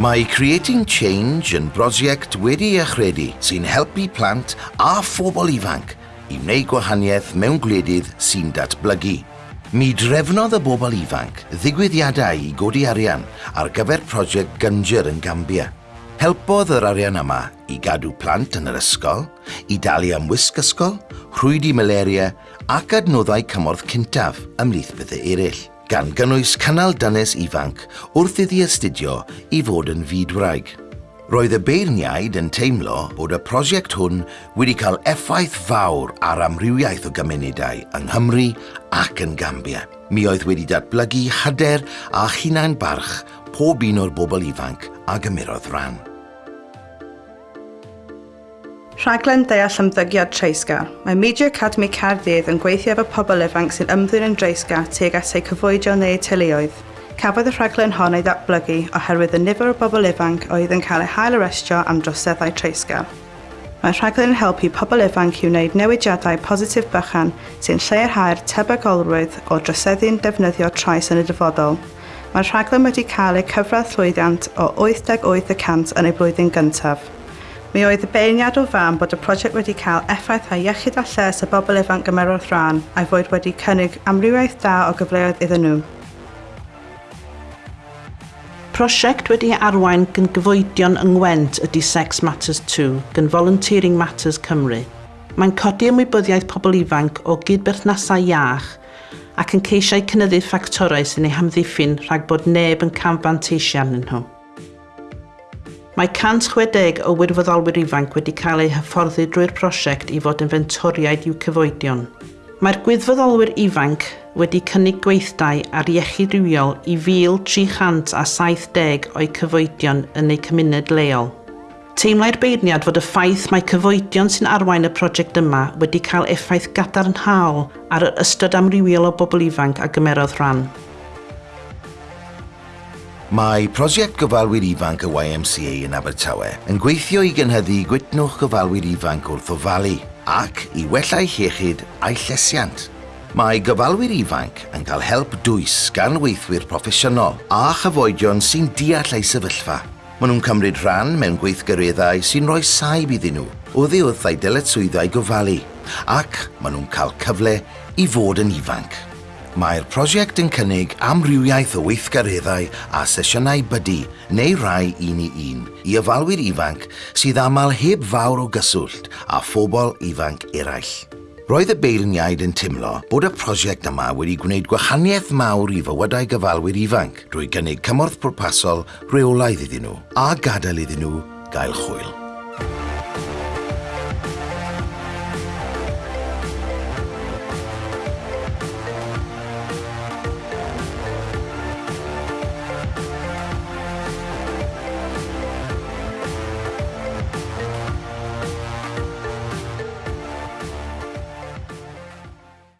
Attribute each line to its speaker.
Speaker 1: Mae Creating Change yn brosiect wedi achredu sy'n helpu plant a phobl ifanc i wneud gwahaniaeth mewn gwledydd sy'n datblygu. Mi drefnodd y bobl ifanc ddigwyddiadau i godi arian ar gyfer prosiect Gynger yn Gambia. Helpodd yr arian yma i gadw plant yn yr ysgol, i dalu am wisg ysgol, rhwydi malaria ac adnoddau cymorth cyntaf ymlith bethau eraill gan gynnwys cynnal dynes ifanc wrth iddi astudio i fod yn fyd-wraig. Roedd y beirniaid yn teimlo bod y prosiect hwn wedi cael effaith fawr ar amrywiaeth o gymunedau yng Nghymru ac yn Gambia. Mi oedd wedi datblygu hyder a hunain barch pob un o'r bobl ifanc a gymerodd rhan.
Speaker 2: Rhaglen deall ymddygiad treisgar. Mae Media Academy Carddydd yn gweithio efo pobl ifanc sy'n ymddwyn yn dreisgar tuag at eu cyfwydio neu teuluoedd. Cafodd y rhaglen hon ei ddatblygu oherwydd y nifer o bobl ifanc oedd yn cael eu hael arestio am droseddau treisgar. Mae'r rhaglen yn helpu pobl ifanc i wneud newidiadau positif bychan sy'n lleirhau'r tebygolrwydd o droseddu'n defnyddio trais yn y dyfodol. Mae'r rhaglen wedi cael ei cyfradd llwyddiant o 88% yn ei blwyddyn gyntaf. Mi oedd y beirniad o fan bod y prosiect wedi cael effaith effaithau iechyd a lles y bobl ifanc gymerodd rhan a'i fod wedi cynnig amrywiaeth da o gyfleoedd iddyn nhw.
Speaker 3: Prosiect wedi arwain gan gyfoedion yng Ngwent ydy Sex Matters 2 gan Volunteering Matters Cymru. Mae'n codi ymwybyddiaeth pobl ifanc o gydberthnasau iach ac yn ceisiau cynyddu ffactorau sy'n ei hamddiffyn rhag bod neb yn camfanteisio arnyn nhw. Mae 160 o wirfoddolwyr ifanc wedi cael eu hyfforddi drwy'r prosiect i fod yn fentoriaid i'w cyfoedion. Mae'r gwyddfoddolwyr ifanc wedi cynnig gweithdau ar iechyd rywiol i 1,370 o'i cyfoedion yn eu cymuned leol. Teimlai'r beirniad fod y ffaith mae cyfoedion sy'n arwain y prosiect yma wedi cael effaith gadarnhaol ar yr ystod amrywiol o bobl ifanc a gymerodd rhan.
Speaker 1: Mae prosiect gofalwyr ifanc y YMCA yn Abertawe yn gweithio i gynhyddu gwitnwch gofalwyr ifanc wrth ofalu ac i wellau hiechyd a'i llesiant. Mae gofalwyr ifanc yn cael help dwys gan weithwyr proffesiynol a chyfoedion sy'n deall eu sefyllfa. Maen nhw'n cymryd rhan mewn gweithgareddau sy'n rhoi saib iddyn nhw o ddiwrth ei dyletswyddau gofalu ac maen nhw'n cael cyfle i fod yn ifanc. Mae'r prosiect yn cynnig amrywiaeth o weithgareddau a sesiynau bydu neu rai un i un i yfalwyr ifanc sydd aml heb fawr o gyswllt a phobl ifanc eraill. Roedd y beirniaid yn teimlo bod y prosiect yma wedi gwneud gwahaniaeth mawr i fywydau gyfalwyr ifanc drwy gynnig cymorth pwrpasol reolaidd iddyn nhw a gadael iddyn nhw gael chwyl.